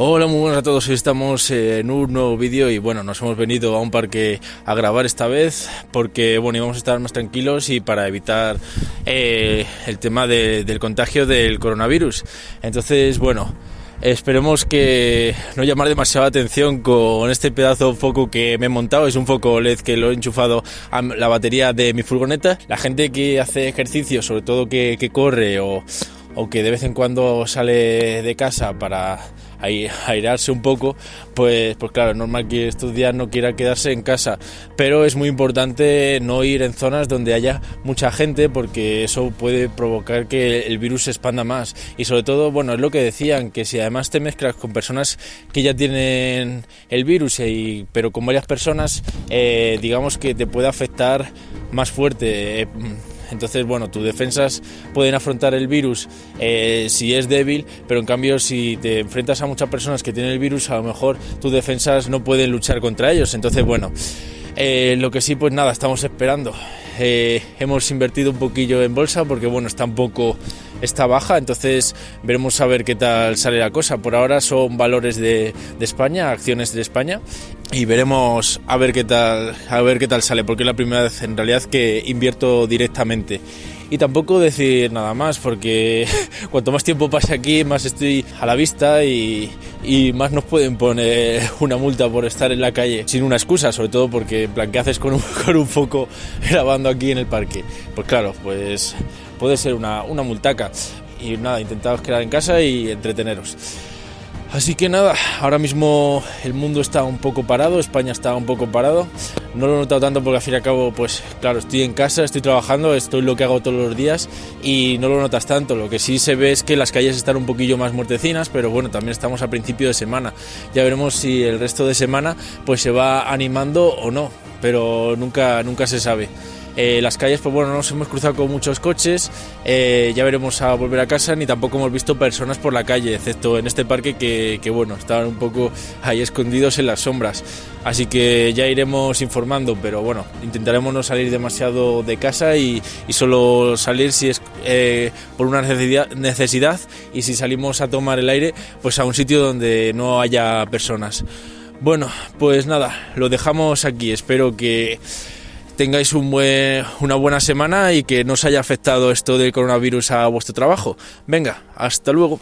Hola, muy buenas a todos. Estamos en un nuevo vídeo y bueno, nos hemos venido a un parque a grabar esta vez porque bueno, íbamos a estar más tranquilos y para evitar eh, el tema del contagio del coronavirus. Entonces, bueno, Esperemos que no llamar demasiada atención con este pedazo de foco que me he montado. Es un foco LED que lo he enchufado a la batería de mi furgoneta. La gente que hace ejercicio, sobre todo que, corre o que de vez en cuando sale de casa para airarse un poco, pues, pues claro, es normal que estos días no quiera quedarse en casa, pero es muy importante no ir en zonas donde haya mucha gente porque eso puede provocar que el virus se expanda más y sobre todo, bueno, es lo que decían, que si además te mezclas con personas que ya tienen el virus, pero con varias personas, eh, digamos que te puede afectar más fuerte. Eh, entonces, bueno, tus defensas pueden afrontar el virus eh, si es débil, pero en cambio si te enfrentas a muchas personas que tienen el virus, a lo mejor tus defensas no pueden luchar contra ellos. Entonces, bueno, eh, lo que sí, pues nada, estamos esperando. Eh, hemos invertido un poquillo en bolsa porque, bueno, está un poco está baja, entonces veremos a ver qué tal sale la cosa. Por ahora son valores de, España, acciones de España y veremos a ver qué tal a ver qué tal sale, porque es la primera vez en realidad que invierto directamente. Y tampoco decir nada más, porque cuanto más tiempo pase aquí, más estoy a la vista y, y, más nos pueden poner una multa por estar en la calle sin una excusa, sobre todo porque, en plan, ¿qué haces con un, con un foco grabando aquí en el parque? Pues claro, pues puede ser una, una multaca. Y nada, intentaos quedar en casa y entreteneros. Así que nada, ahora mismo el mundo está un poco parado, España está un poco parado. No lo he notado tanto porque al fin y al cabo, pues claro, estoy en casa, estoy trabajando, estoy lo que hago todos los días y no lo notas tanto. Lo que sí se ve es que las calles están un poquillo más muertecinas, pero bueno, también estamos a principio de semana. Ya veremos si el resto de semana pues se va animando o no, pero nunca, nunca se sabe. Eh, las calles, pues bueno, no nos hemos cruzado con muchos coches, eh, ya veremos a volver a casa, ni tampoco hemos visto personas por la calle, excepto en este parque que, que, bueno, estaban un poco ahí escondidos en las sombras. Así que ya iremos informando, pero bueno, intentaremos no salir demasiado de casa y, y solo salir si es eh, por una necesidad, necesidad y si salimos a tomar el aire, pues a un sitio donde no haya personas. Bueno, pues nada, lo dejamos aquí. Espero que tengáis una buena semana y que no os haya afectado esto del coronavirus a vuestro trabajo. Venga, hasta luego.